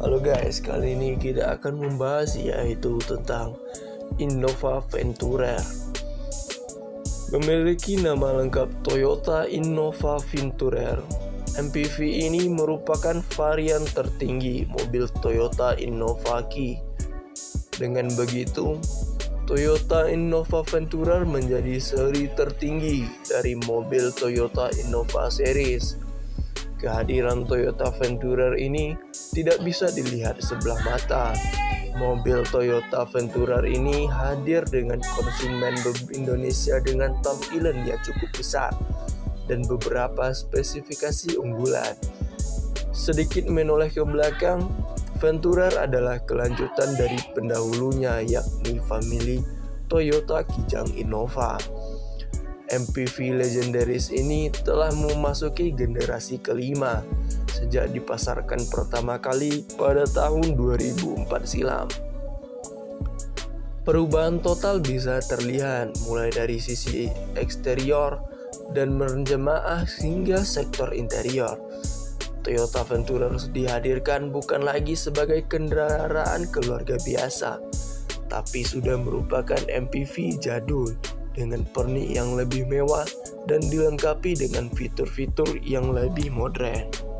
Halo guys, kali ini kita akan membahas yaitu tentang Innova Venturer. Memiliki nama lengkap Toyota Innova Venturer. MPV ini merupakan varian tertinggi mobil Toyota Innova Key. Dengan begitu, Toyota Innova Venturer menjadi seri tertinggi dari mobil Toyota Innova Series. Kehadiran Toyota Venturer ini tidak bisa dilihat sebelah mata. Mobil Toyota Venturer ini hadir dengan konsumen Indonesia dengan tampilan yang cukup besar dan beberapa spesifikasi unggulan. Sedikit menoleh ke belakang, Venturer adalah kelanjutan dari pendahulunya yakni famili Toyota Kijang Innova. MPV legendaris ini telah memasuki generasi kelima sejak dipasarkan pertama kali pada tahun 2004 silam. Perubahan total bisa terlihat mulai dari sisi eksterior dan menjemaah hingga sektor interior. Toyota Venturer dihadirkan bukan lagi sebagai kendaraan keluarga biasa, tapi sudah merupakan MPV jadul dengan pernik yang lebih mewah dan dilengkapi dengan fitur-fitur yang lebih modern.